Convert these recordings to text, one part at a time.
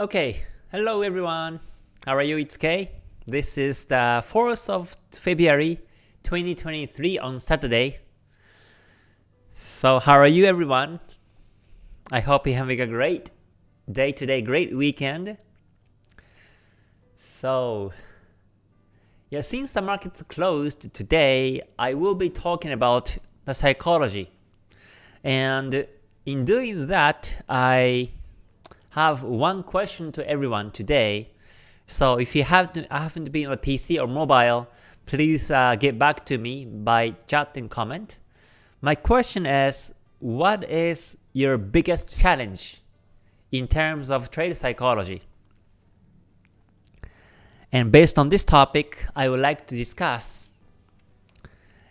Okay, hello everyone. How are you? It's Kay. This is the 4th of February 2023 on Saturday. So how are you everyone? I hope you're having a great day today, great weekend. So yeah, since the market's closed today, I will be talking about the psychology. And in doing that, I have one question to everyone today. So if you happen to, happen to be on a PC or mobile, please uh, get back to me by chat and comment. My question is, what is your biggest challenge in terms of trade psychology? And based on this topic, I would like to discuss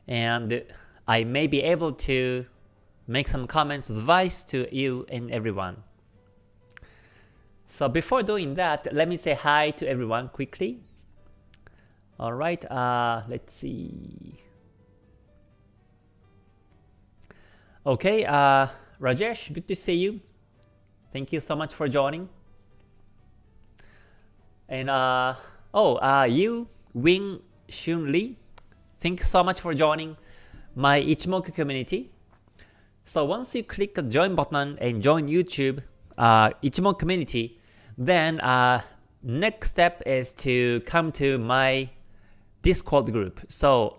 and I may be able to make some comments, advice to you and everyone. So before doing that, let me say hi to everyone quickly. Alright, uh, let's see. Okay, uh, Rajesh, good to see you. Thank you so much for joining. And uh, oh, uh, you, Wing Shun Lee, thank you so much for joining my Ichimoku community. So once you click the join button and join YouTube uh, Ichimoku community, then uh, next step is to come to my Discord group. So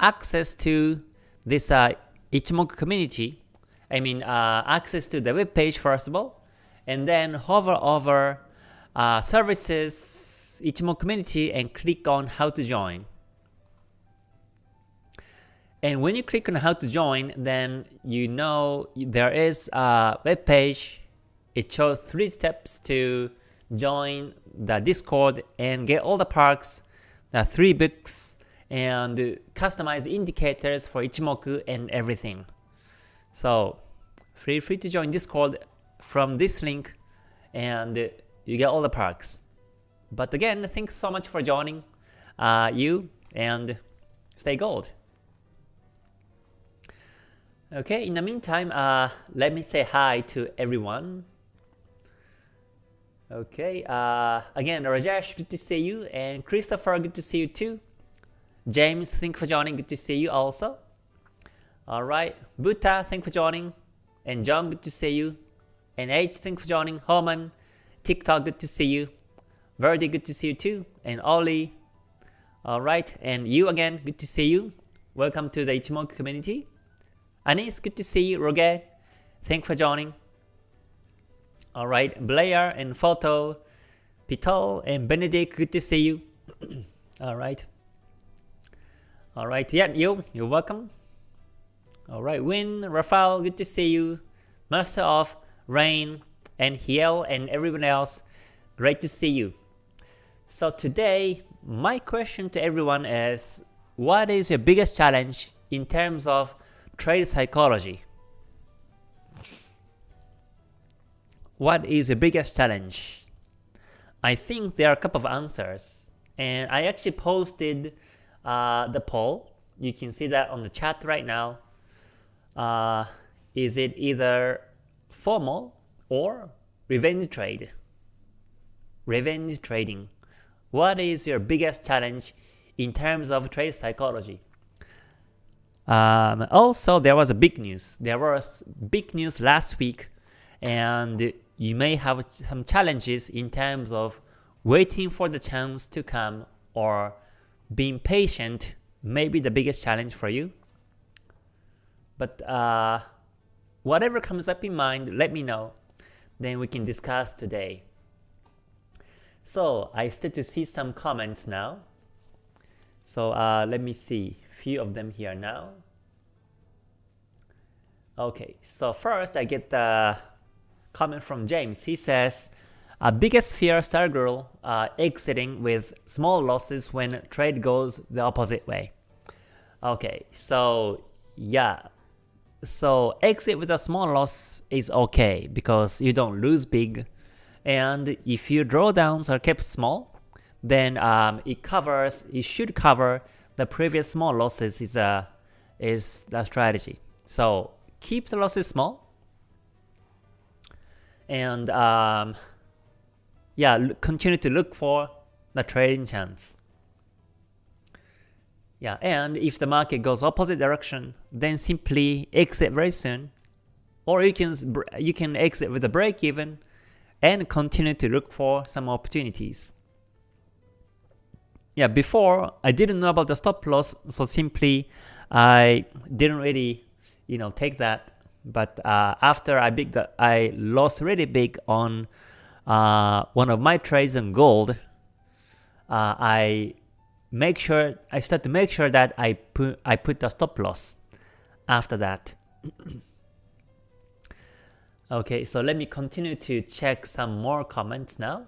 access to this uh, Ichimoku community, I mean uh, access to the web page first of all, and then hover over uh, services Ichimoku community and click on how to join. And when you click on how to join, then you know there is a web page. It shows three steps to join the Discord and get all the perks, the three books, and customize indicators for Ichimoku and everything. So feel free to join Discord from this link and you get all the perks. But again, thanks so much for joining uh, you and stay gold. Okay, in the meantime, uh, let me say hi to everyone. Okay, uh, again, Rajesh, good to see you, and Christopher, good to see you too. James, thank you for joining, good to see you also. Alright, Buta, thank you for joining, and John, good to see you. And H, thank for joining, Homan, TikTok, good to see you. Verdi, good to see you too, and Ollie. Alright, and you again, good to see you. Welcome to the Ichimoku community. Anis, good to see you. Roger, thanks for joining. Alright, Blair and Photo, Pitol and Benedict, good to see you. Alright. Alright, yeah, you, you're welcome. Alright, Win, Rafael, good to see you. Master of Rain and Hiel and everyone else, great to see you. So today, my question to everyone is, what is your biggest challenge in terms of trade psychology. What is the biggest challenge? I think there are a couple of answers, and I actually posted uh, the poll. You can see that on the chat right now. Uh, is it either FOMO or revenge trade? Revenge trading. What is your biggest challenge in terms of trade psychology? Um, also, there was a big news. There was big news last week, and you may have some challenges in terms of waiting for the chance to come or being patient may be the biggest challenge for you. But uh, whatever comes up in mind, let me know. Then we can discuss today. So I start to see some comments now. So uh, let me see few of them here now. Okay, so first I get the comment from James. He says, uh, biggest fear Stargirl uh, exiting with small losses when trade goes the opposite way. Okay, so yeah, so exit with a small loss is okay because you don't lose big, and if your drawdowns are kept small, then um, it covers, it should cover the previous small losses is a is the strategy. So keep the losses small, and um, yeah, continue to look for the trading chance. Yeah, and if the market goes opposite direction, then simply exit very soon, or you can you can exit with a break even and continue to look for some opportunities. Yeah, before I didn't know about the stop loss, so simply I didn't really, you know, take that. But uh, after I big, I lost really big on uh, one of my trades in gold. Uh, I make sure I start to make sure that I put I put the stop loss after that. okay, so let me continue to check some more comments now.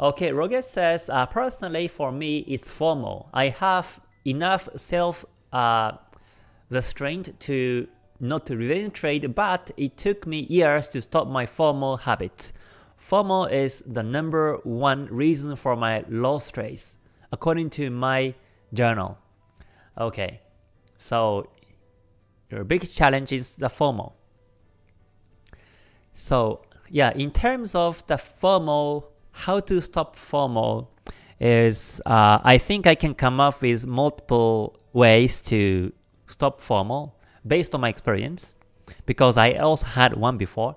Okay, Roget says, uh, personally for me it's FOMO. I have enough self uh, restraint to not to revenge trade, but it took me years to stop my FOMO habits. FOMO is the number one reason for my loss trades, according to my journal. Okay, so your biggest challenge is the FOMO. So yeah, in terms of the FOMO how to stop FOMO is uh, I think I can come up with multiple ways to stop FOMO based on my experience because I also had one before.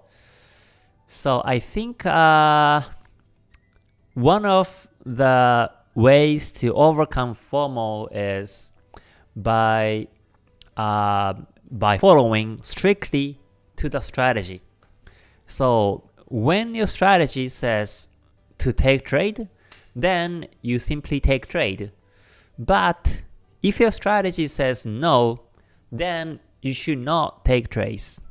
So I think uh, one of the ways to overcome FOMO is by uh, by following strictly to the strategy. So when your strategy says to take trade, then you simply take trade. But if your strategy says no, then you should not take trades.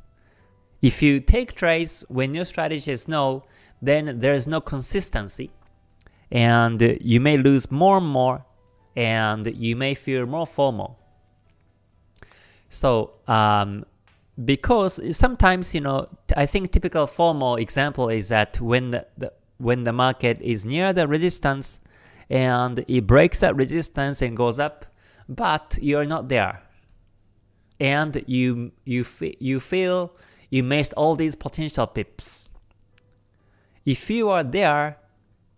If you take trades when your strategy is no, then there is no consistency and you may lose more and more and you may feel more FOMO. So um, because sometimes, you know, I think typical FOMO example is that when the, the when the market is near the resistance and it breaks that resistance and goes up, but you're not there. And you you you feel you missed all these potential pips. If you are there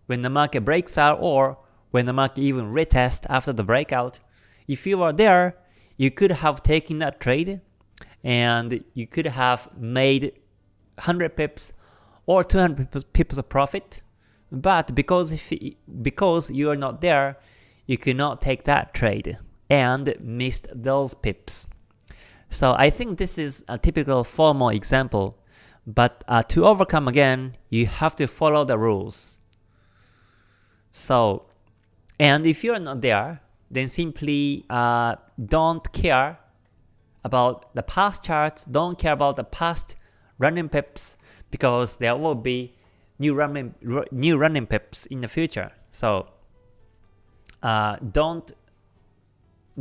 when the market breaks out or when the market even retest after the breakout, if you are there, you could have taken that trade and you could have made 100 pips or 200 pips of profit. But because if because you are not there, you cannot take that trade and missed those pips. So I think this is a typical FOMO example. But uh, to overcome again, you have to follow the rules. So, and if you're not there, then simply uh, don't care about the past charts, don't care about the past running pips, because there will be new running new running pips in the future. So uh, don't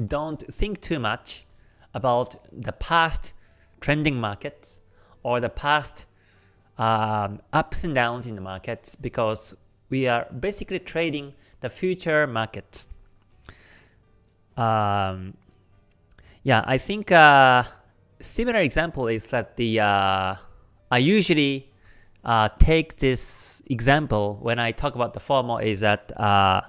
don't think too much about the past trending markets or the past um, ups and downs in the markets because we are basically trading the future markets. Um, yeah, I think uh, similar example is that the uh, I usually uh, take this example when I talk about the FOMO is that uh,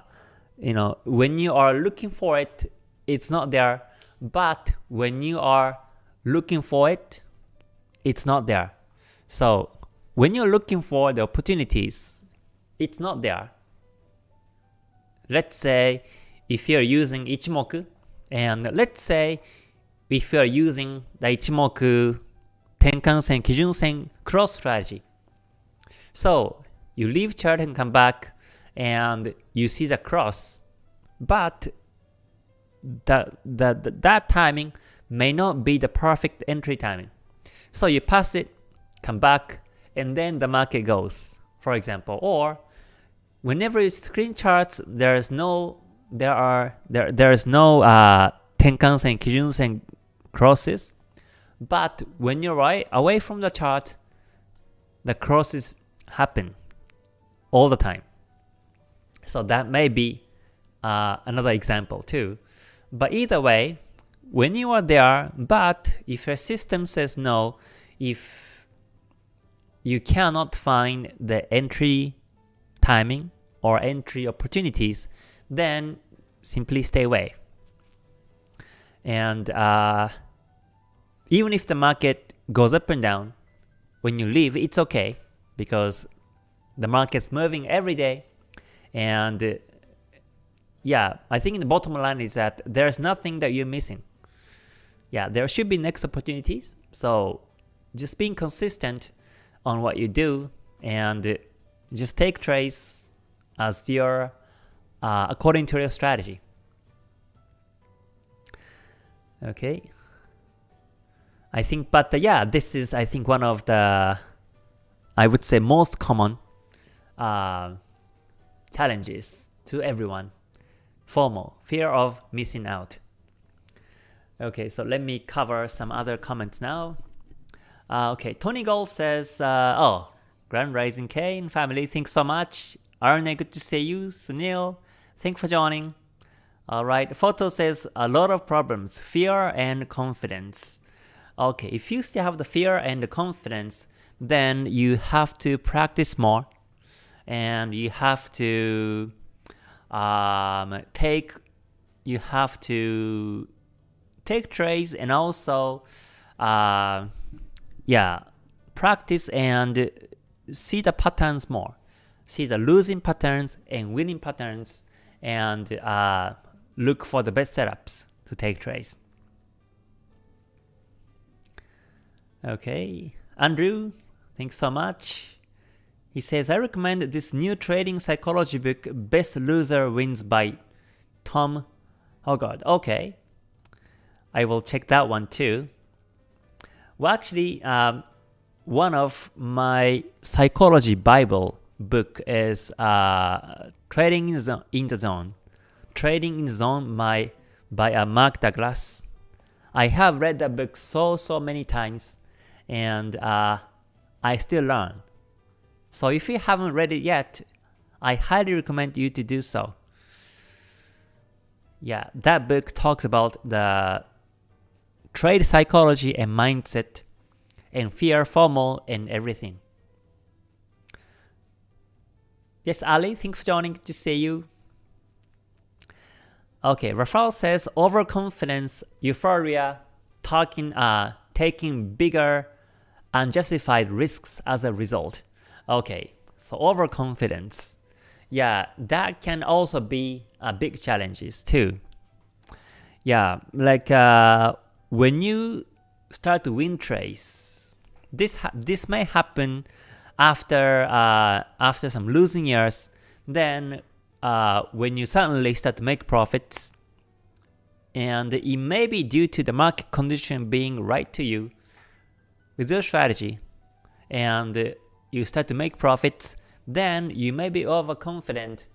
you know when you are looking for it, it's not there. But when you are looking for it, it's not there. So when you're looking for the opportunities, it's not there. Let's say if you're using Ichimoku, and let's say if you're using the Ichimoku Tenkan-sen, Kijun-sen cross strategy. So you leave chart and come back and you see the cross, but that, that, that timing may not be the perfect entry timing. So you pass it, come back, and then the market goes, for example. Or whenever you screen charts, there is no there are there there is no uh, Tenkan-sen, Kijun-sen crosses, but when you're right away from the chart, the crosses happen all the time. So that may be uh, another example too. But either way, when you are there, but if your system says no, if you cannot find the entry timing or entry opportunities, then simply stay away. And uh, even if the market goes up and down, when you leave, it's okay because the market's moving every day. And yeah, I think the bottom line is that there's nothing that you're missing. Yeah, there should be next opportunities. So just being consistent on what you do and just take trades as your uh, according to your strategy. Okay. I think, but uh, yeah, this is I think one of the I would say most common uh, challenges to everyone. FOMO, fear of missing out. Okay, so let me cover some other comments now. Uh, okay, Tony Gold says, uh, oh, Grand Rising Kane family, thanks so much. Arne, good to see you. Sunil, thanks for joining. Alright, Photo says, a lot of problems, fear and confidence. Okay, if you still have the fear and the confidence, then you have to practice more and you have to um, take you have to take trades and also uh, yeah practice and see the patterns more. See the losing patterns and winning patterns and uh, look for the best setups to take trades. Okay. Andrew thanks so much he says, I recommend this new trading psychology book, Best Loser Wins by Tom Hougaard. Okay, I will check that one too. Well, actually, um, one of my psychology Bible book is uh, Trading in the, in the Zone. Trading in the Zone by, by uh, Mark Douglas. I have read that book so, so many times, and uh, I still learn. So if you haven't read it yet, I highly recommend you to do so. Yeah, that book talks about the trade psychology and mindset and fear, FOMO, and everything. Yes, Ali, thanks for joining. To see you. Okay, Rafael says overconfidence, euphoria, talking, uh, taking bigger, unjustified risks as a result. Okay, so overconfidence. Yeah, that can also be a big challenges too. Yeah, like uh, when you start to win trades, this this may happen after uh, after some losing years. Then uh, when you suddenly start to make profits, and it may be due to the market condition being right to you with your strategy, and you start to make profits, then you may be overconfident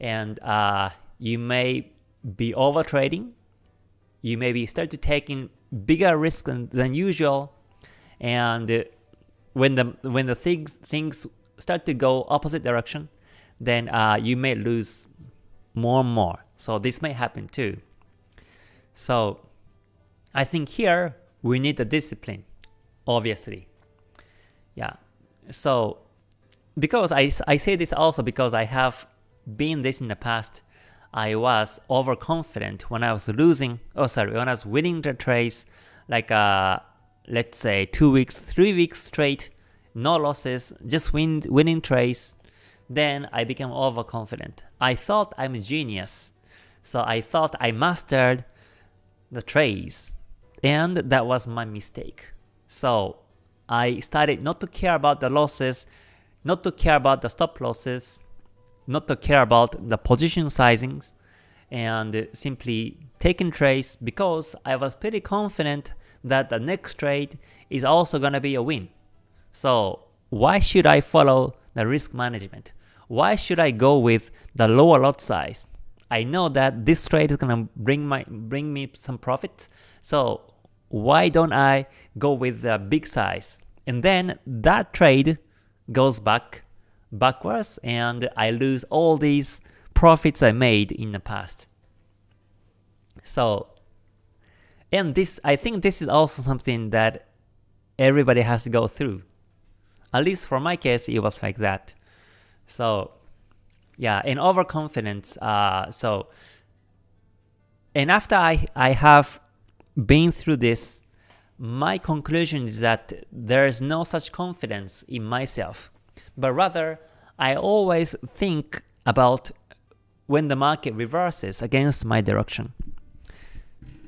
and uh, you may be over trading. You may be start to taking bigger risks than, than usual, and when the when the things things start to go opposite direction, then uh, you may lose more and more. So this may happen too. So I think here we need the discipline, obviously. Yeah, so because I, I say this also because I have been this in the past, I was overconfident when I was losing, oh sorry, when I was winning the trades, like uh, let's say 2 weeks, 3 weeks straight, no losses, just win, winning trades, then I became overconfident. I thought I'm a genius, so I thought I mastered the trades, and that was my mistake. So I started not to care about the losses, not to care about the stop losses, not to care about the position sizings, and simply taking trades because I was pretty confident that the next trade is also gonna be a win. So why should I follow the risk management? Why should I go with the lower lot size? I know that this trade is gonna bring my bring me some profits, so why don't I go with the big size? And then that trade goes back backwards and I lose all these profits I made in the past. So, and this, I think this is also something that everybody has to go through. At least for my case, it was like that. So, yeah, and overconfidence. Uh, so, and after I I have been through this, my conclusion is that there is no such confidence in myself, but rather I always think about when the market reverses against my direction.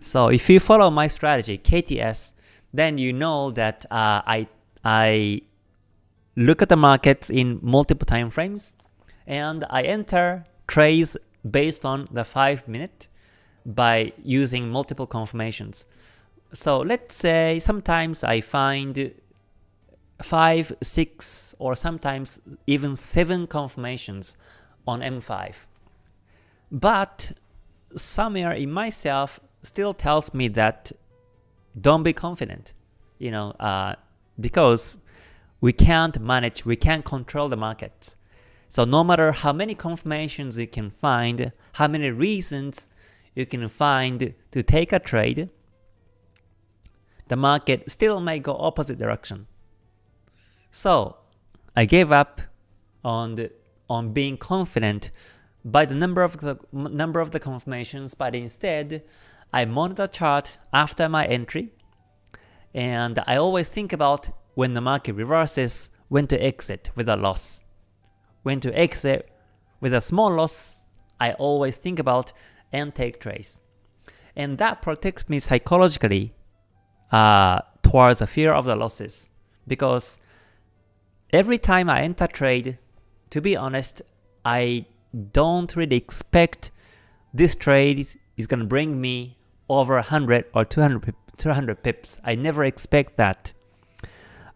So if you follow my strategy, KTS, then you know that uh, I I look at the markets in multiple time frames and I enter trades based on the 5 minute by using multiple confirmations. So let's say sometimes I find 5, 6 or sometimes even 7 confirmations on M5. But somewhere in myself still tells me that don't be confident, you know, uh, because we can't manage, we can't control the markets. So no matter how many confirmations you can find, how many reasons you can find to take a trade, the market still may go opposite direction. So I gave up on the, on being confident by the number of the number of the confirmations, but instead I monitor chart after my entry, and I always think about when the market reverses, when to exit with a loss. When to exit with a small loss, I always think about and take trades. And that protects me psychologically uh, towards the fear of the losses. Because every time I enter trade, to be honest, I don't really expect this trade is going to bring me over 100 or 200, 200 pips. I never expect that.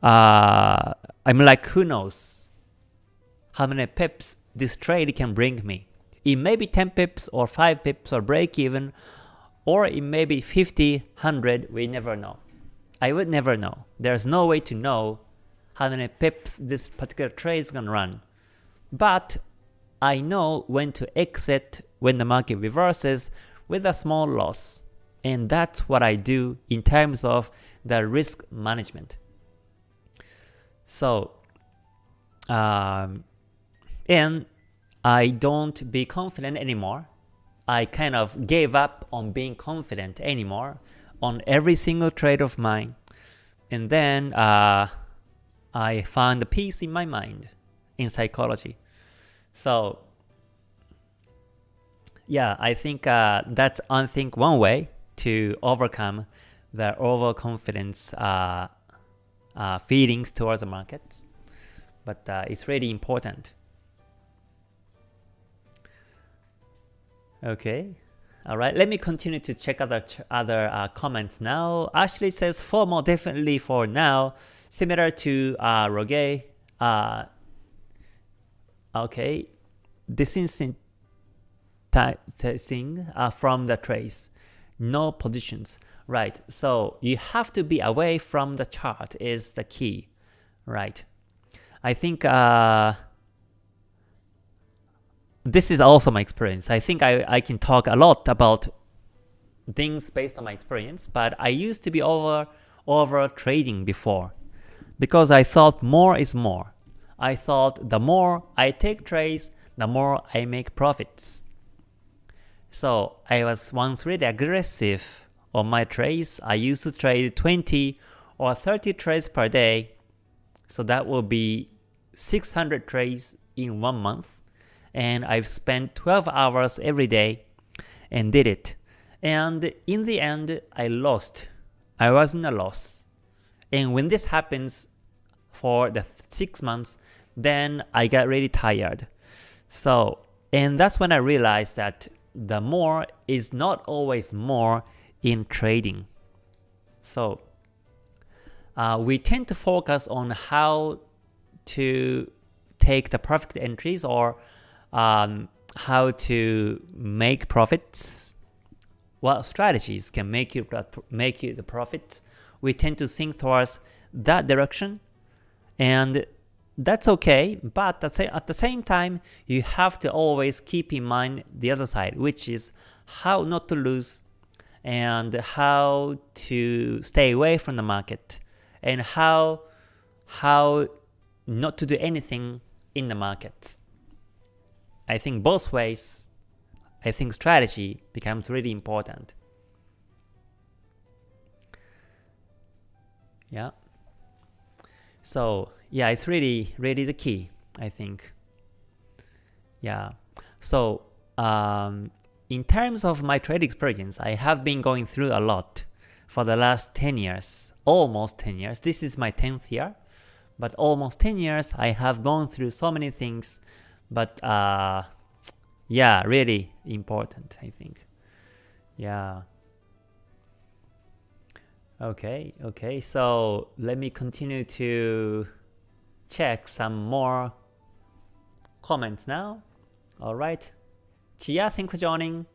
Uh, I'm like, who knows how many pips this trade can bring me. It may be 10 pips or 5 pips or break even, or it may be 50, 100, we never know. I would never know. There's no way to know how many pips this particular trade is gonna run. But I know when to exit when the market reverses with a small loss. And that's what I do in terms of the risk management. So, um, and I don't be confident anymore. I kind of gave up on being confident anymore on every single trade of mine. And then uh, I found peace in my mind in psychology. So yeah, I think uh, that's I think one way to overcome the overconfidence uh, uh, feelings towards the markets. But uh, it's really important. Okay. All right, let me continue to check other other uh, comments now. Ashley says FOMO definitely for now, similar to uh, Roge. Uh, okay, distancing uh, from the trace, no positions. Right, so you have to be away from the chart is the key, right? I think uh, this is also my experience. I think I, I can talk a lot about things based on my experience, but I used to be over over trading before because I thought more is more. I thought the more I take trades, the more I make profits. So I was once really aggressive on my trades. I used to trade 20 or 30 trades per day. So that will be 600 trades in one month. And I've spent 12 hours every day and did it. And in the end, I lost. I was in a loss. And when this happens for the 6 months, then I got really tired. So, and that's when I realized that the more is not always more in trading. So uh, we tend to focus on how to take the perfect entries or um, how to make profits. What strategies can make you make you the profit? We tend to think towards that direction, and that's okay, but at the same time, you have to always keep in mind the other side, which is how not to lose and how to stay away from the market and how how not to do anything in the market. I think both ways, I think strategy becomes really important. Yeah. So yeah, it's really, really the key, I think. Yeah. So um, in terms of my trade experience, I have been going through a lot for the last 10 years, almost 10 years. This is my 10th year, but almost 10 years I have gone through so many things, but uh, yeah, really important, I think. Yeah. Okay, okay, so let me continue to check some more comments now. Alright. Chia, thanks for joining.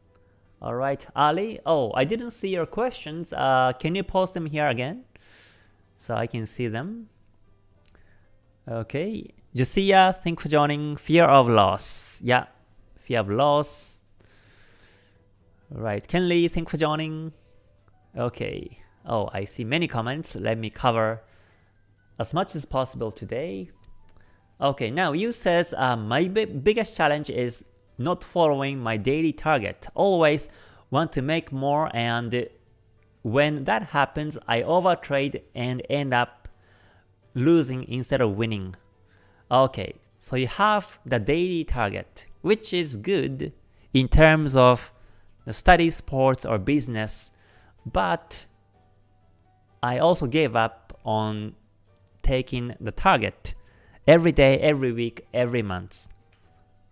Alright, Ali. Oh, I didn't see your questions. Uh, can you post them here again? So I can see them. Okay. Josiah, thanks for joining. Fear of loss. Yeah, fear of loss. Right, Ken Lee, thanks for joining. Okay. Oh, I see many comments. Let me cover as much as possible today. Okay, now you says uh, my biggest challenge is not following my daily target. Always want to make more and when that happens, I overtrade and end up losing instead of winning. Okay, so you have the daily target, which is good in terms of the study, sports, or business, but I also gave up on taking the target every day, every week, every month.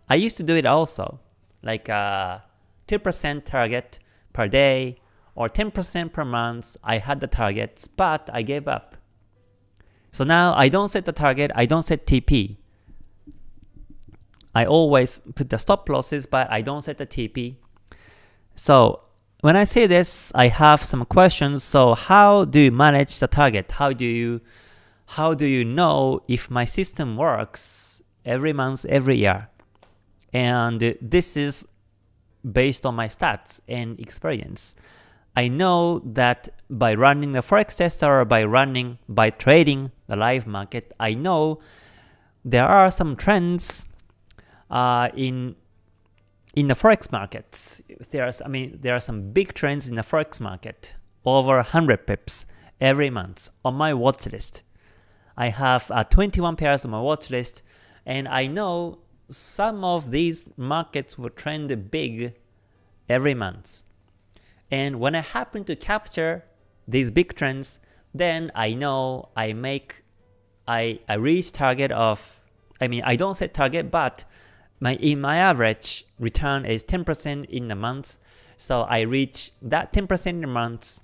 I used to do it also, like a 2% target per day or 10% per month. I had the targets, but I gave up. So now I don't set the target, I don't set TP. I always put the stop losses, but I don't set the TP. So when I say this, I have some questions. So how do you manage the target? How do you how do you know if my system works every month, every year? And this is based on my stats and experience. I know that by running the forex tester or by running by trading the live market, I know there are some trends uh, in in the forex markets. There's I mean there are some big trends in the forex market over 100 pips every month on my watch list. I have uh, 21 pairs on my watch list, and I know some of these markets will trend big every month. And when I happen to capture these big trends, then I know I make, I, I reach target of, I mean, I don't set target, but my in my average return is 10% in a month. So I reach that 10% in a month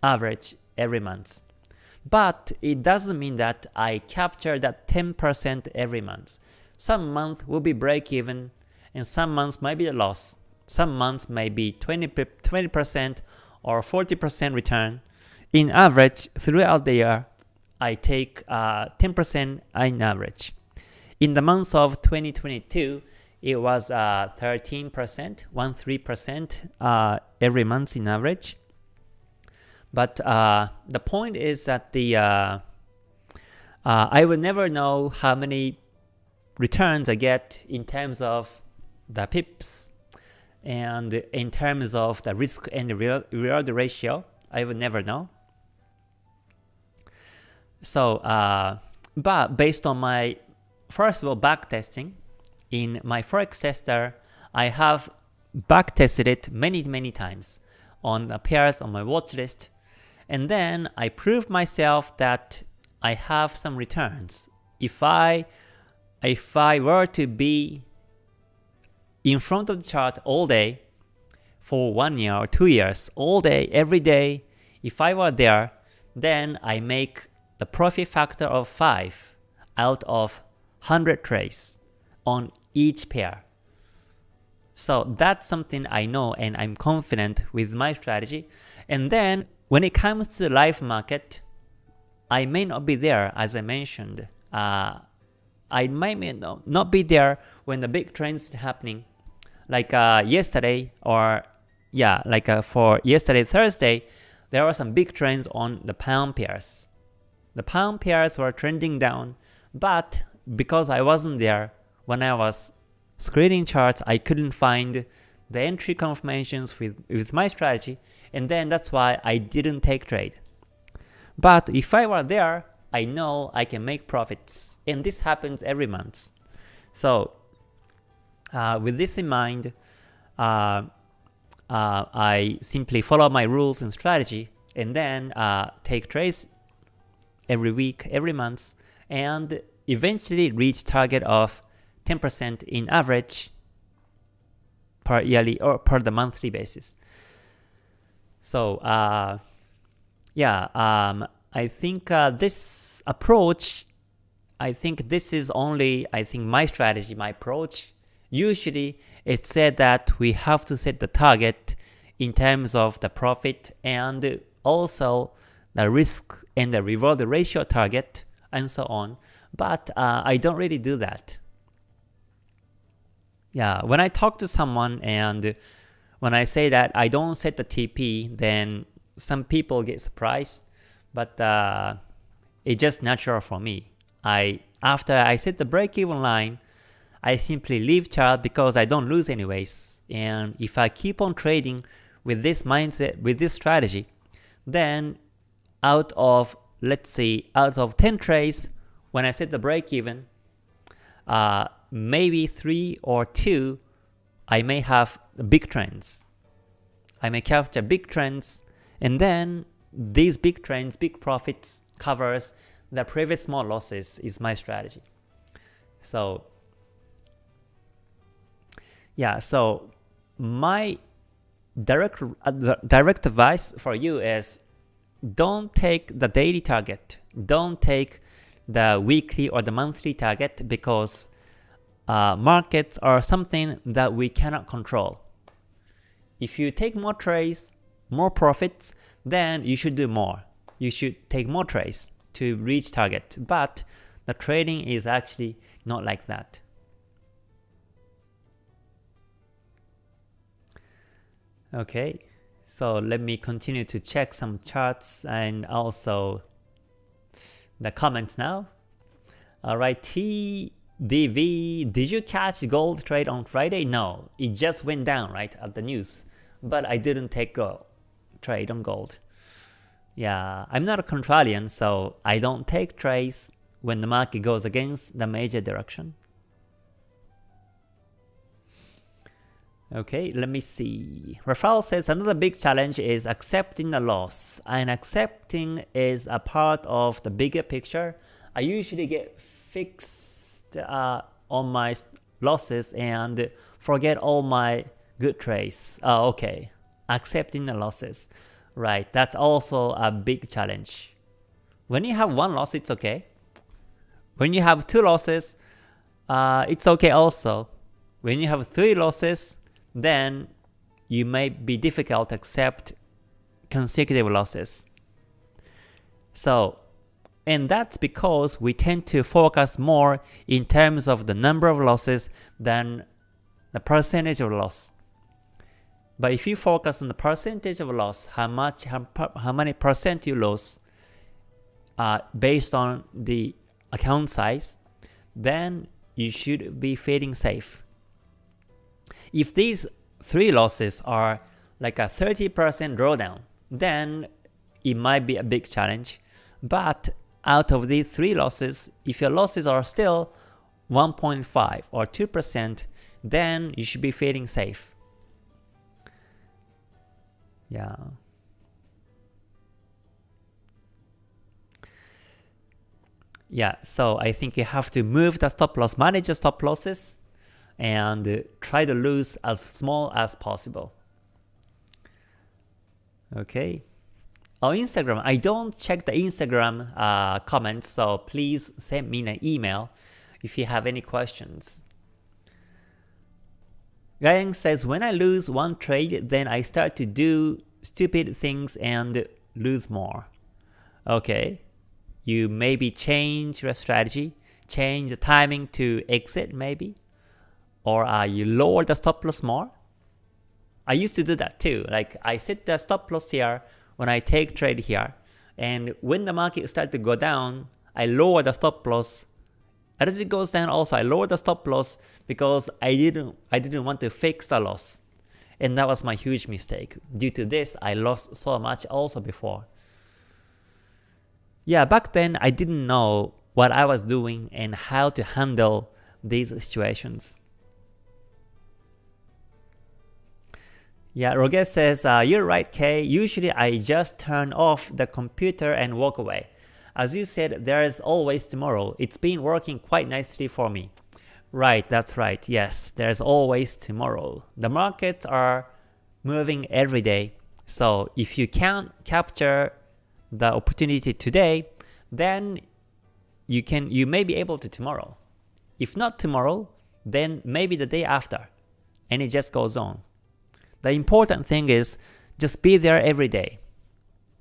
average every month. But it doesn't mean that I capture that 10% every month. Some month will be break even and some months might be a loss. Some months may be 20, 20% or 40% return. In average, throughout the year, I take 10% uh, in average. In the months of 2022, it was uh, 13%, 13% uh, every month in average. But uh, the point is that the uh, uh, I will never know how many returns I get in terms of the pips and in terms of the risk and reward ratio. I will never know. So, uh, but based on my first of all back testing in my forex tester, I have back tested it many many times on the pairs on my watch list and then I proved myself that I have some returns. If I if I were to be in front of the chart all day for one year or two years, all day, every day, if I were there, then I make the profit factor of 5 out of 100 trades on each pair. So that's something I know and I'm confident with my strategy. And then when it comes to the live market, I may not be there as I mentioned. Uh, I might not be there when the big trends happening. Like uh, yesterday or yeah, like uh, for yesterday Thursday, there were some big trends on the pound pairs. The pound pairs were trending down, but because I wasn't there when I was screening charts, I couldn't find the entry confirmations with, with my strategy, and then that's why I didn't take trade. But if I were there, I know I can make profits, and this happens every month. So uh, with this in mind, uh, uh, I simply follow my rules and strategy, and then uh, take trades every week, every month, and eventually reach target of 10% in average per yearly or per the monthly basis. So uh, yeah, um, I think uh, this approach, I think this is only, I think my strategy, my approach. Usually it said that we have to set the target in terms of the profit and also the risk and the reward ratio target and so on. But uh, I don't really do that. Yeah, when I talk to someone and when I say that I don't set the TP, then some people get surprised. But uh, it's just natural for me. I After I set the break-even line, I simply leave chart because I don't lose anyways. And if I keep on trading with this mindset, with this strategy, then out of, let's say, out of 10 trades, when I set the break even, uh, maybe 3 or 2, I may have big trends. I may capture big trends, and then these big trends, big profits covers the previous small losses is my strategy. So yeah, so my direct uh, direct advice for you is don't take the daily target. Don't take the weekly or the monthly target because uh, markets are something that we cannot control. If you take more trades, more profits, then you should do more. You should take more trades to reach target. But the trading is actually not like that. Okay, so let me continue to check some charts and also the comments now. Alright, TDV, did you catch gold trade on Friday? No, it just went down right at the news, but I didn't take a trade on gold. Yeah, I'm not a contrarian, so I don't take trades when the market goes against the major direction. Okay, let me see. Rafael says another big challenge is accepting the loss. And accepting is a part of the bigger picture. I usually get fixed uh, on my losses and forget all my good trades. Oh, okay, accepting the losses. Right, that's also a big challenge. When you have one loss, it's okay. When you have two losses, uh, it's okay also. When you have three losses, then you may be difficult to accept consecutive losses. So, and that's because we tend to focus more in terms of the number of losses than the percentage of loss. But if you focus on the percentage of loss, how much, how, how many percent you lose uh, based on the account size, then you should be feeling safe. If these three losses are like a 30% drawdown, then it might be a big challenge. But out of these three losses, if your losses are still 1.5 or 2%, then you should be feeling safe. Yeah. Yeah, so I think you have to move the stop loss, manage the stop losses, and try to lose as small as possible. Okay. On Instagram, I don't check the Instagram uh, comments, so please send me an email if you have any questions. Ryan says, when I lose one trade, then I start to do stupid things and lose more. Okay, you maybe change your strategy, change the timing to exit maybe, or uh, you lower the stop loss more. I used to do that too. Like I set the stop loss here when I take trade here, and when the market start to go down, I lower the stop loss As it goes down also I lowered the stop loss because I didn't I didn't want to fix the loss. And that was my huge mistake. Due to this, I lost so much also before. Yeah, back then I didn't know what I was doing and how to handle these situations. Yeah, Roger says, uh, you're right Kay, usually I just turn off the computer and walk away. As you said, there is always tomorrow. It's been working quite nicely for me. Right, that's right. Yes, there's always tomorrow. The markets are moving every day. So if you can't capture the opportunity today, then you can you may be able to tomorrow. If not tomorrow, then maybe the day after. And it just goes on. The important thing is just be there every day.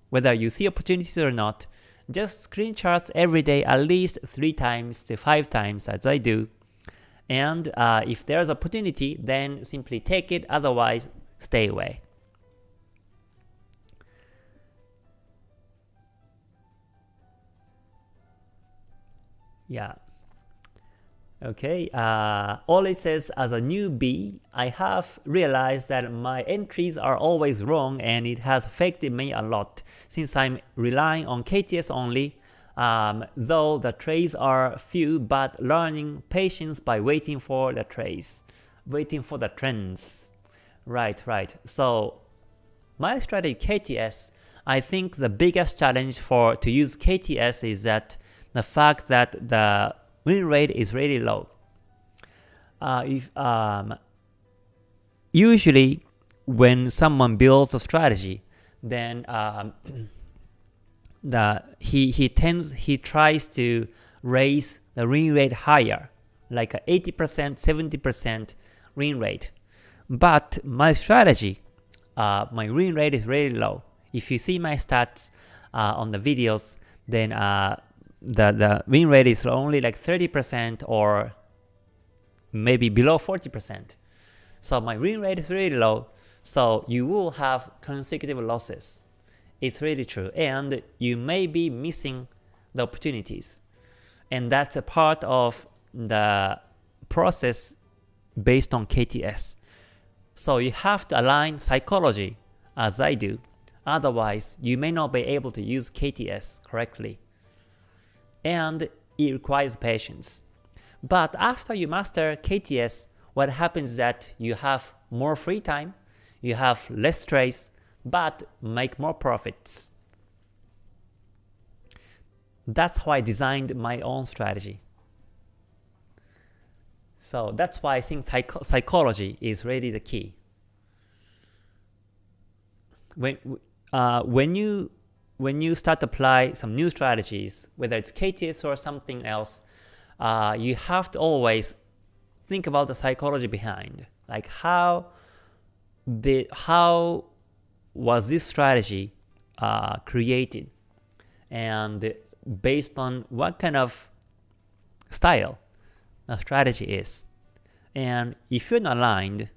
Whether you see opportunities or not, just screenshots every day at least 3 times to 5 times as I do. And uh, if there's opportunity, then simply take it, otherwise stay away. Yeah. Okay, uh, Oli says, as a newbie, I have realized that my entries are always wrong and it has affected me a lot since I'm relying on KTS only, um, though the trades are few, but learning patience by waiting for the trades, waiting for the trends. Right, right. So my strategy KTS, I think the biggest challenge for to use KTS is that the fact that the win rate is really low. Uh, if um, usually when someone builds a strategy, then um, the he he tends he tries to raise the win rate higher, like a 80%, 70% win rate. But my strategy, uh, my win rate is really low. If you see my stats uh, on the videos, then uh, the, the win rate is only like 30% or maybe below 40%. So my win rate is really low, so you will have consecutive losses. It's really true, and you may be missing the opportunities. And that's a part of the process based on KTS. So you have to align psychology as I do, otherwise you may not be able to use KTS correctly and it requires patience. But after you master KTS, what happens is that you have more free time, you have less stress, but make more profits. That's how I designed my own strategy. So that's why I think psychology is really the key. When uh, when you when you start to apply some new strategies, whether it's KTS or something else, uh, you have to always think about the psychology behind. Like how the how was this strategy uh, created, and based on what kind of style the strategy is. And if you're not aligned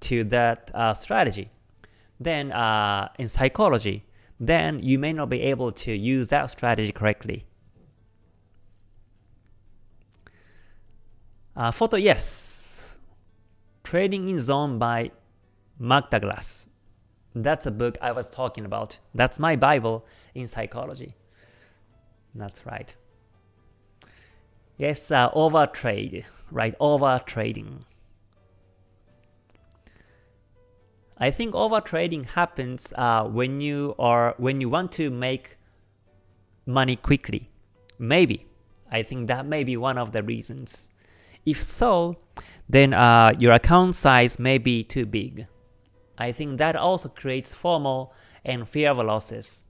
to that uh, strategy, then uh, in psychology, then you may not be able to use that strategy correctly. Uh, photo, yes. Trading in Zone by Mark Douglas. That's a book I was talking about. That's my Bible in psychology. That's right. Yes, uh, over trade, right? Over trading. I think overtrading happens uh, when you are when you want to make money quickly. Maybe. I think that may be one of the reasons. If so, then uh, your account size may be too big. I think that also creates FOMO and fear of losses.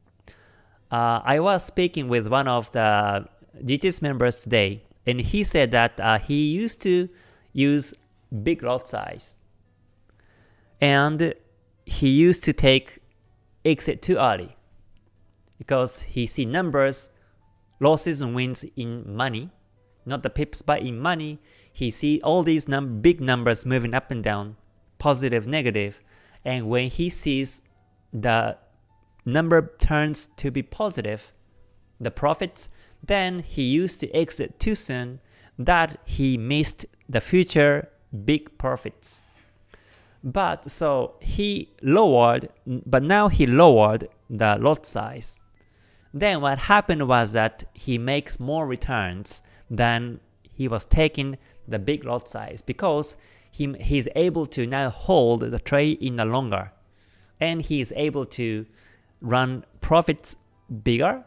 Uh, I was speaking with one of the KTS members today, and he said that uh, he used to use big lot size and he used to take exit too early because he see numbers, losses and wins in money, not the pips but in money. He see all these num big numbers moving up and down, positive, negative, and when he sees the number turns to be positive, the profits, then he used to exit too soon, that he missed the future big profits. But so he lowered, but now he lowered the lot size. Then what happened was that he makes more returns than he was taking the big lot size because he, he's able to now hold the trade in the longer and he is able to run profits bigger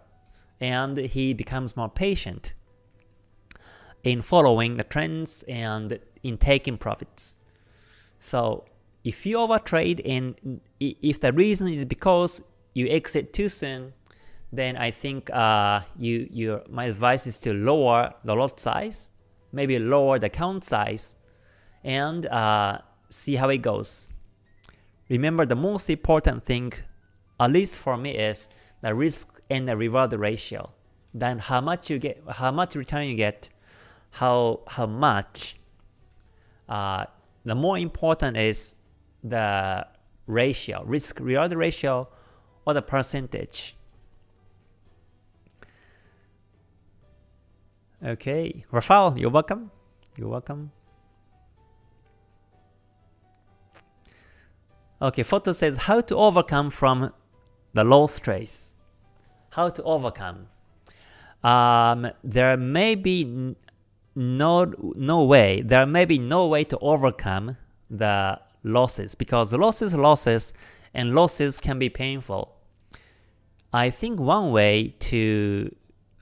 and he becomes more patient in following the trends and in taking profits. So if you overtrade and if the reason is because you exit too soon, then I think uh, you, your, my advice is to lower the lot size, maybe lower the count size, and uh, see how it goes. Remember the most important thing, at least for me, is the risk and the reward ratio. Then how much you get, how much return you get, how how much. Uh, the more important is the ratio, risk reward ratio, or the percentage. Okay, Rafael, you're welcome. You're welcome. Okay, photo says how to overcome from the low stress. How to overcome. Um, there may be no no way. There may be no way to overcome the losses because losses, losses, and losses can be painful. I think one way to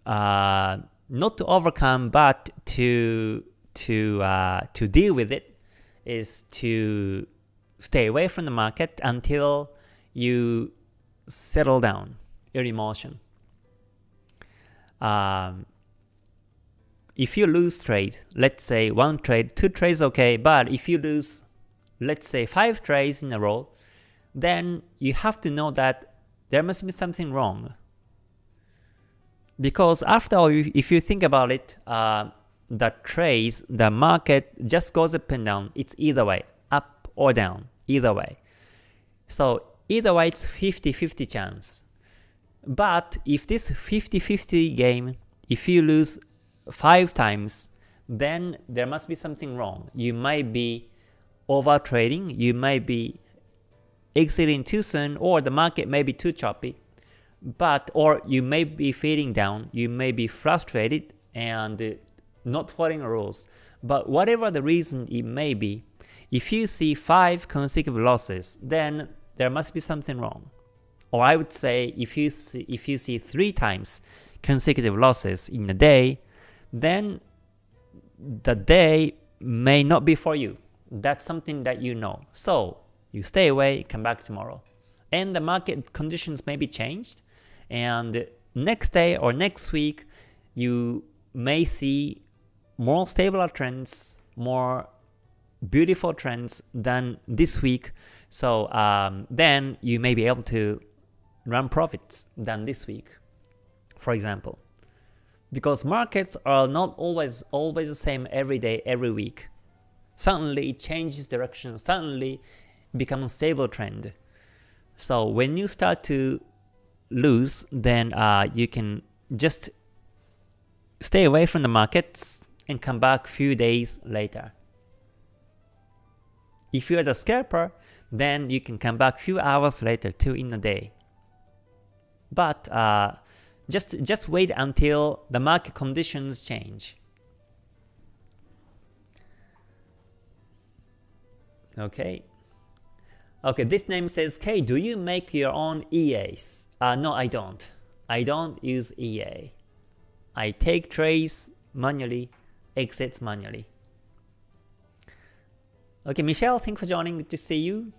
uh, not to overcome but to to uh, to deal with it is to stay away from the market until you settle down your emotion. Um, if you lose trade, let's say one trade, two trades okay, but if you lose, let's say five trades in a row, then you have to know that there must be something wrong. Because after all, if you think about it, uh, the trades, the market just goes up and down. It's either way, up or down, either way. So either way, it's 50-50 chance. But if this 50-50 game, if you lose 5 times, then there must be something wrong. You might be over trading, you might be exiting too soon, or the market may be too choppy. But or you may be feeling down, you may be frustrated and uh, not following rules. But whatever the reason it may be, if you see 5 consecutive losses, then there must be something wrong. Or I would say if you see, if you see 3 times consecutive losses in a day, then the day may not be for you. That's something that you know. So you stay away, come back tomorrow. And the market conditions may be changed, and next day or next week, you may see more stable trends, more beautiful trends than this week. So um, then you may be able to run profits than this week, for example because markets are not always always the same every day, every week. Suddenly it changes direction, suddenly becomes a stable trend. So when you start to lose, then uh, you can just stay away from the markets and come back few days later. If you're the scalper, then you can come back few hours later too in a day. But uh, just, just wait until the market conditions change. Okay. Okay, this name says, K, do you make your own EAs? Uh, no, I don't. I don't use EA. I take trades manually, exits manually. Okay, Michelle, thanks for joining. Good to see you.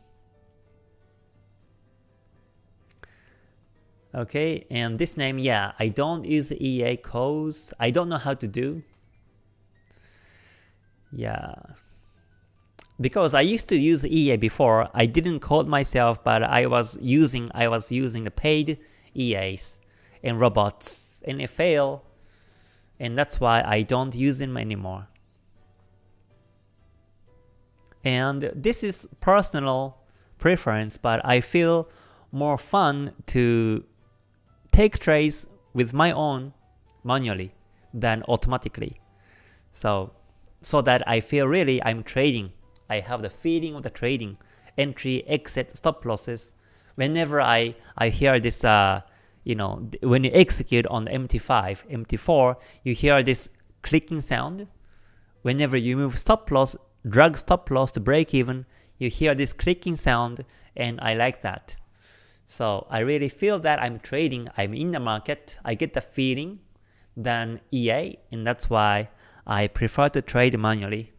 Okay, and this name, yeah, I don't use EA codes. I don't know how to do. Yeah. Because I used to use EA before, I didn't code myself, but I was using I was using the paid EAs and robots, and it failed, and that's why I don't use them anymore. And this is personal preference, but I feel more fun to take trades with my own manually than automatically. So, so that I feel really I'm trading. I have the feeling of the trading, entry, exit, stop losses. Whenever I, I hear this, uh, you know, when you execute on MT5, MT4, you hear this clicking sound. Whenever you move stop loss, drag stop loss to break even, you hear this clicking sound and I like that. So I really feel that I'm trading, I'm in the market, I get the feeling than EA and that's why I prefer to trade manually.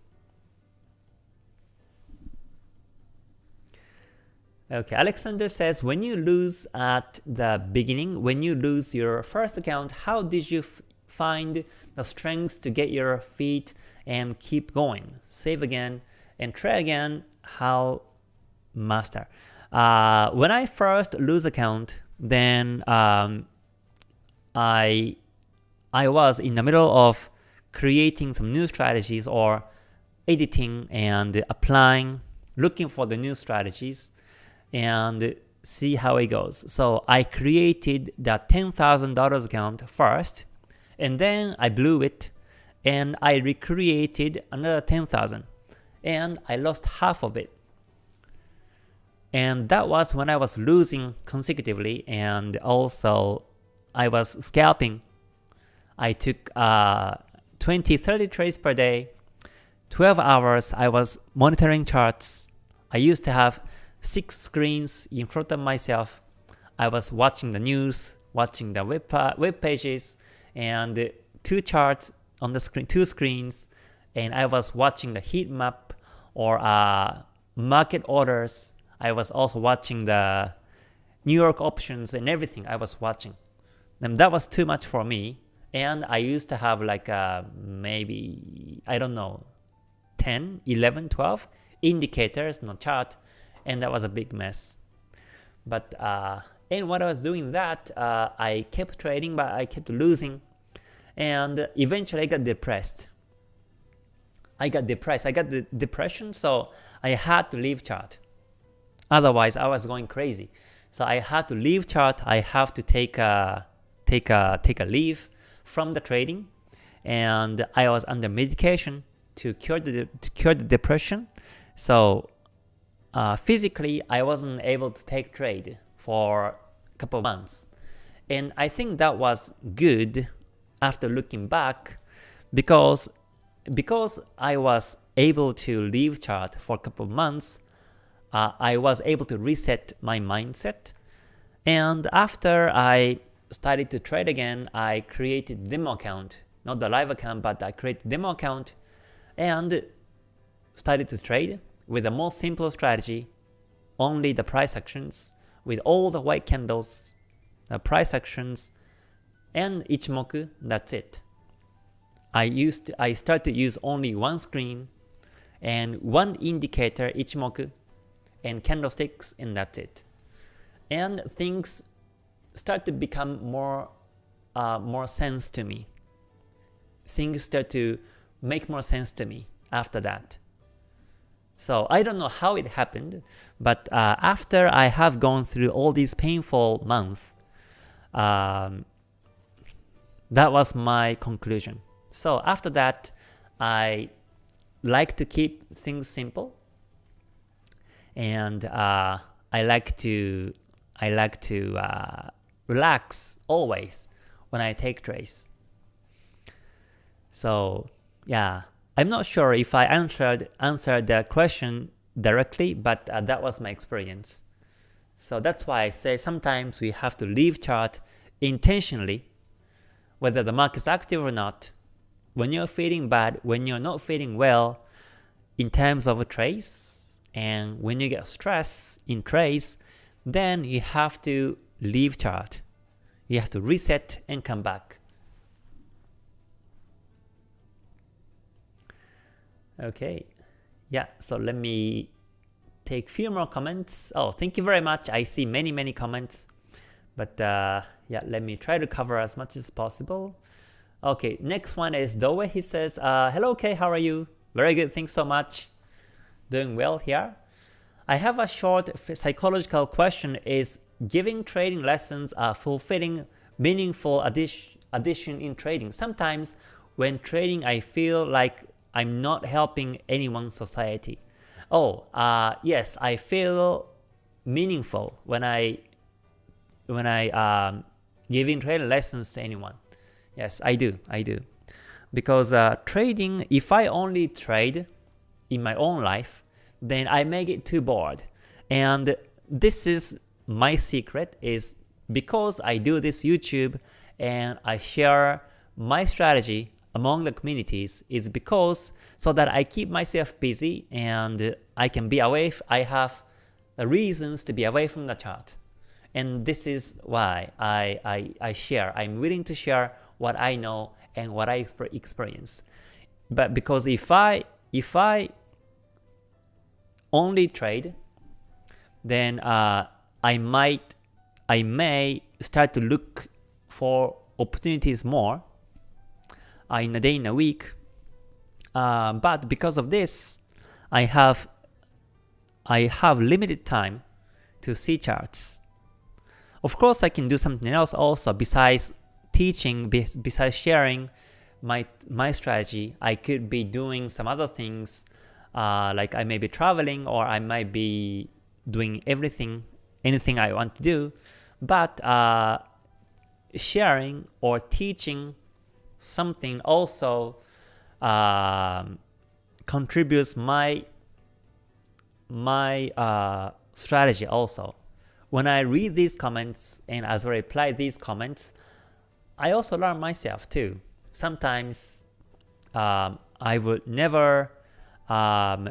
Okay, Alexander says, when you lose at the beginning, when you lose your first account, how did you find the strength to get your feet and keep going? Save again and try again, how master. Uh, when I first lose account, then um, I I was in the middle of creating some new strategies or editing and applying, looking for the new strategies and see how it goes. So I created the $10,000 account first and then I blew it and I recreated another 10,000 and I lost half of it. And that was when I was losing consecutively and also I was scalping. I took uh, 20, 30 trades per day, 12 hours I was monitoring charts. I used to have 6 screens in front of myself. I was watching the news, watching the web, web pages, and two charts on the screen, two screens, and I was watching the heat map or uh, market orders I was also watching the New York options and everything I was watching. And that was too much for me. And I used to have like uh, maybe, I don't know, 10, 11, 12 indicators in the chart. And that was a big mess. But uh, and when I was doing that, uh, I kept trading, but I kept losing. And eventually I got depressed. I got depressed. I got the depression, so I had to leave chart. Otherwise, I was going crazy. So I had to leave chart. I have to take a take a take a leave from the trading, and I was under medication to cure the to cure the depression. So uh, physically, I wasn't able to take trade for a couple of months, and I think that was good after looking back, because because I was able to leave chart for a couple of months uh, I was able to reset my mindset. And after I started to trade again, I created demo account, not the live account, but I created demo account and started to trade with a more simple strategy, only the price actions with all the white candles, the price actions, and Ichimoku, that's it. I used I started to use only one screen and one indicator Ichimoku and candlesticks and that's it. And things start to become more uh, more sense to me. Things start to make more sense to me after that. So I don't know how it happened, but uh, after I have gone through all these painful months, um, that was my conclusion. So after that, I like to keep things simple and uh, I like to I like to uh, relax always when I take trades. So yeah, I'm not sure if I answered answered the question directly, but uh, that was my experience. So that's why I say sometimes we have to leave chart intentionally, whether the market is active or not. When you're feeling bad, when you're not feeling well, in terms of a trace, and when you get stress in trades, then you have to leave chart. You have to reset and come back. Okay, yeah, so let me take few more comments. Oh, thank you very much. I see many, many comments. But uh, yeah, let me try to cover as much as possible. Okay, next one is Doe. He says, uh, Hello, Kay, how are you? Very good, thanks so much doing well here. I have a short psychological question is giving trading lessons a fulfilling, meaningful addition in trading. Sometimes when trading I feel like I'm not helping anyone's society. Oh, uh, yes, I feel meaningful when I when I um, giving trading lessons to anyone. Yes, I do, I do. Because uh, trading, if I only trade in my own life, then I make it too bored. And this is my secret is because I do this YouTube and I share my strategy among the communities is because so that I keep myself busy and I can be away, I have reasons to be away from the chart. And this is why I, I, I share, I'm willing to share what I know and what I experience. But because if I, if I only trade, then uh, I might, I may start to look for opportunities more uh, in a day, in a week. Uh, but because of this, I have I have limited time to see charts. Of course, I can do something else also besides teaching, besides sharing my my strategy. I could be doing some other things, uh, like I may be traveling or I might be doing everything, anything I want to do. But uh, sharing or teaching something also um, contributes my my uh, strategy also. When I read these comments and as I reply these comments, I also learn myself too. Sometimes um, I would never um,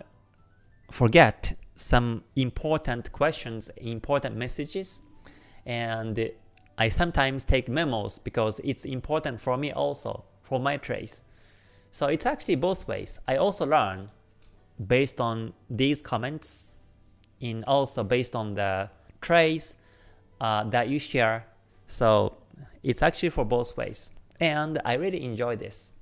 forget some important questions, important messages, and I sometimes take memos because it's important for me also, for my trades. So it's actually both ways. I also learn based on these comments and also based on the trades uh, that you share. So it's actually for both ways. And I really enjoy this.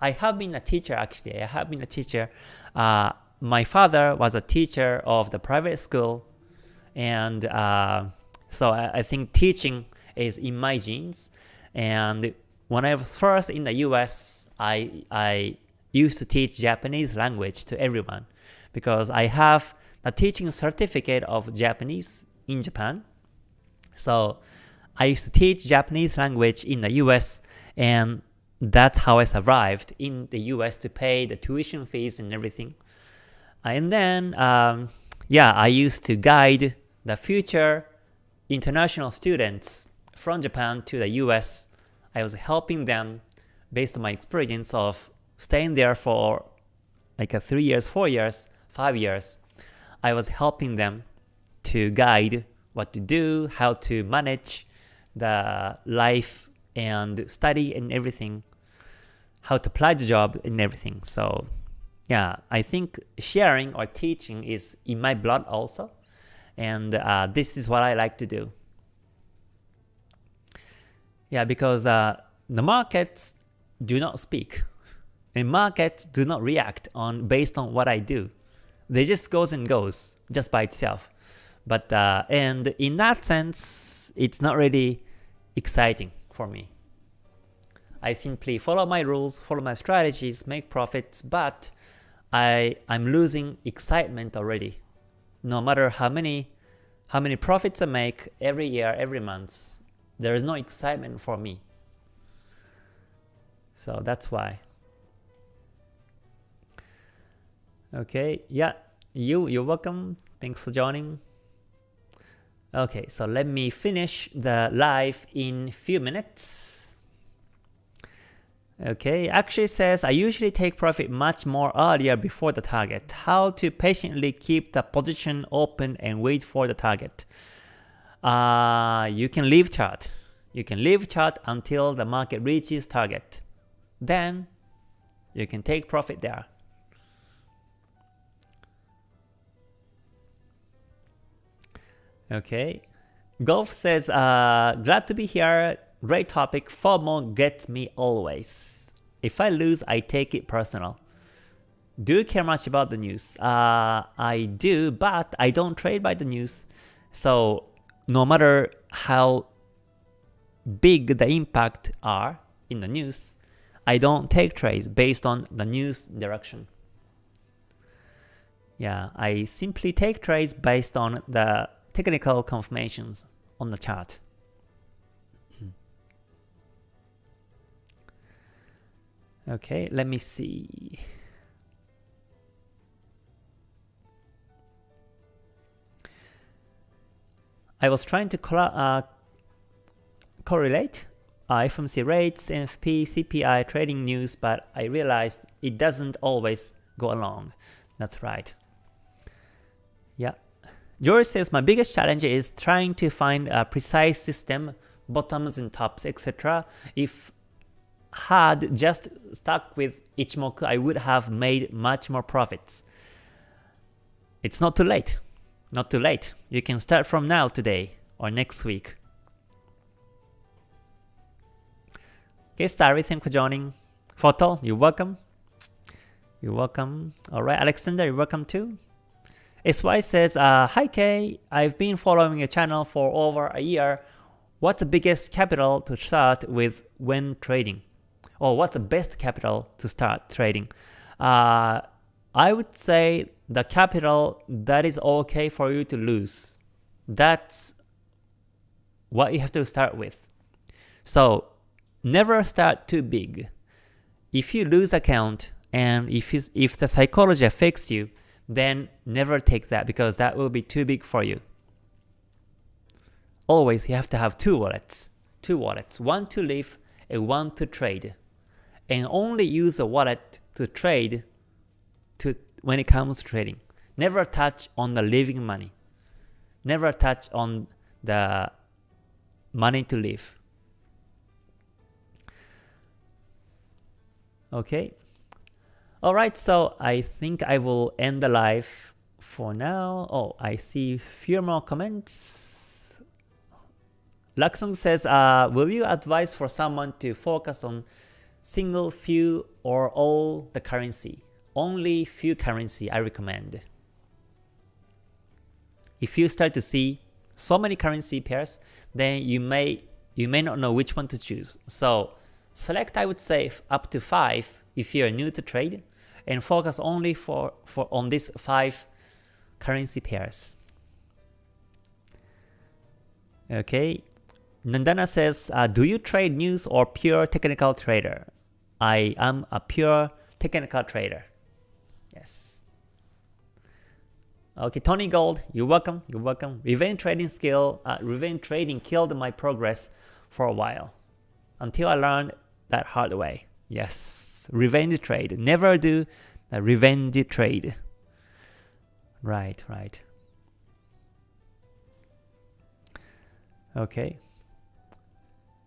I have been a teacher actually. I have been a teacher. Uh, my father was a teacher of the private school. And uh, so I, I think teaching is in my genes. And when I was first in the US, I, I used to teach Japanese language to everyone because I have a teaching certificate of Japanese in Japan. So I used to teach Japanese language in the US and that's how I survived in the US to pay the tuition fees and everything. And then, um, yeah, I used to guide the future international students from Japan to the US. I was helping them based on my experience of staying there for like a three years, four years, five years, I was helping them to guide what to do, how to manage the life and study and everything, how to apply the job and everything. So yeah, I think sharing or teaching is in my blood also. And uh, this is what I like to do. Yeah, because uh, the markets do not speak and markets do not react on based on what I do. They just goes and goes just by itself. But uh, and in that sense, it's not really exciting for me. I simply follow my rules, follow my strategies, make profits, but I I'm losing excitement already. No matter how many how many profits I make every year, every month, there is no excitement for me. So that's why. Okay, yeah, you, you're welcome. Thanks for joining. Okay, so let me finish the live in few minutes. Okay, actually says I usually take profit much more earlier before the target. How to patiently keep the position open and wait for the target. Uh, you can leave chart. You can leave chart until the market reaches target. Then you can take profit there. Okay. Golf says, uh, glad to be here. Great topic. FOMO gets me always. If I lose, I take it personal. Do you care much about the news? Uh, I do, but I don't trade by the news. So no matter how big the impact are in the news, I don't take trades based on the news direction. Yeah, I simply take trades based on the technical confirmations on the chart. Okay, let me see. I was trying to uh, correlate FOMC rates, NFP, CPI, trading news, but I realized it doesn't always go along. That's right. Yeah. George says, my biggest challenge is trying to find a precise system, bottoms and tops, etc. If had just stuck with Ichimoku, I would have made much more profits. It's not too late. Not too late. You can start from now today or next week. Okay, Starry, thanks for joining. Photo, you're welcome. You're welcome. Alright, Alexander, you're welcome too. SY says, uh, Hi Kay, I've been following your channel for over a year. What's the biggest capital to start with when trading? Or what's the best capital to start trading? Uh, I would say the capital that is okay for you to lose. That's what you have to start with. So never start too big. If you lose account and if, if the psychology affects you, then never take that because that will be too big for you. Always you have to have two wallets. Two wallets, one to live and one to trade. And only use a wallet to trade to when it comes to trading. Never touch on the living money. Never touch on the money to live. Okay. Alright, so I think I will end the live for now. Oh, I see few more comments. Luxung says, uh, will you advise for someone to focus on single few or all the currency? only few currency I recommend. If you start to see so many currency pairs, then you may you may not know which one to choose. So select I would say up to 5 if you are new to trade and focus only for, for on these 5 currency pairs. Okay, Nandana says, uh, do you trade news or pure technical trader? I am a pure technical trader. Yes. Okay, Tony Gold, you're welcome, you're welcome. Revenge trading skill, uh, revenge trading killed my progress for a while. Until I learned that hard way. Yes, revenge trade. Never do a revenge trade. Right, right. Okay.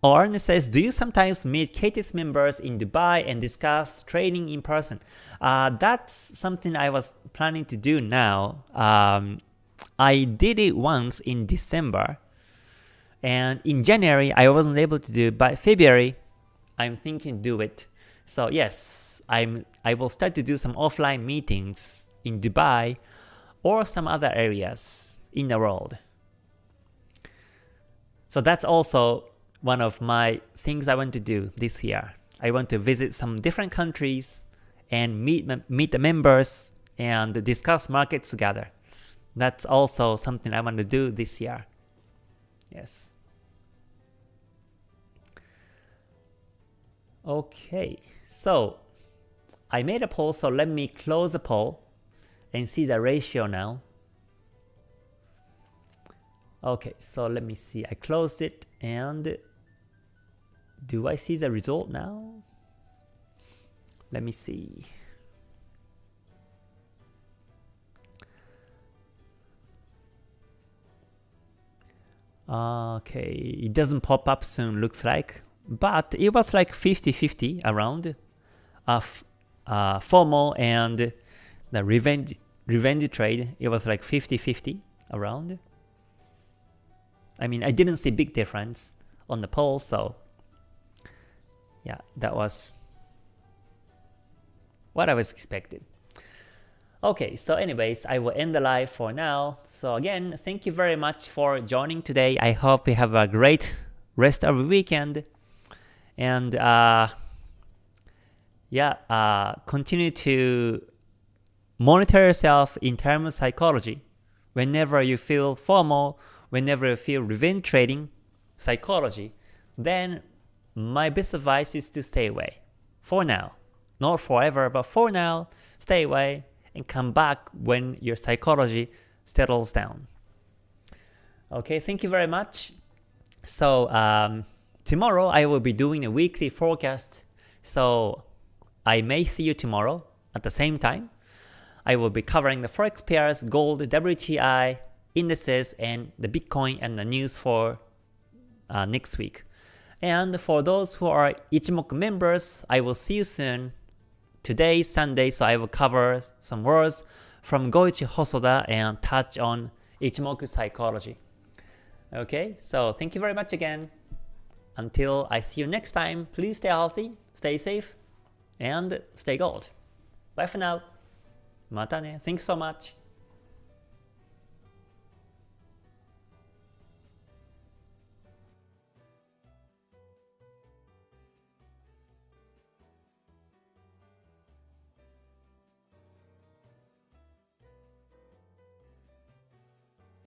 Orn says, do you sometimes meet KTS members in Dubai and discuss trading in person? Uh, that's something I was planning to do now. Um, I did it once in December, and in January I wasn't able to do but February I'm thinking do it. So yes, I'm I will start to do some offline meetings in Dubai or some other areas in the world. So that's also one of my things I want to do this year. I want to visit some different countries and meet, meet the members and discuss markets together. That's also something I want to do this year. Yes. Okay, so I made a poll, so let me close the poll and see the ratio now. Okay, so let me see. I closed it and do I see the result now? Let me see. Okay, it doesn't pop up soon looks like, but it was like 50-50 around of uh, FOMO and the revenge revenge trade. It was like 50-50 around. I mean, I didn't see big difference on the poll, so yeah, that was what I was expecting. Okay, so anyways, I will end the live for now. So again, thank you very much for joining today. I hope you have a great rest of the weekend. And uh, yeah, uh, continue to monitor yourself in terms of psychology. Whenever you feel FOMO, whenever you feel revenge trading psychology, then my best advice is to stay away. For now. Not forever, but for now, stay away and come back when your psychology settles down. Okay, thank you very much. So um, tomorrow I will be doing a weekly forecast. So I may see you tomorrow at the same time. I will be covering the forex pairs, gold, WTI, indices and the Bitcoin and the news for uh, next week. And for those who are Ichimoku members, I will see you soon. Today is Sunday, so I will cover some words from Goichi Hosoda and touch on Ichimoku psychology. Okay, so thank you very much again. Until I see you next time, please stay healthy, stay safe, and stay gold. Bye for now. Matane. Thanks so much.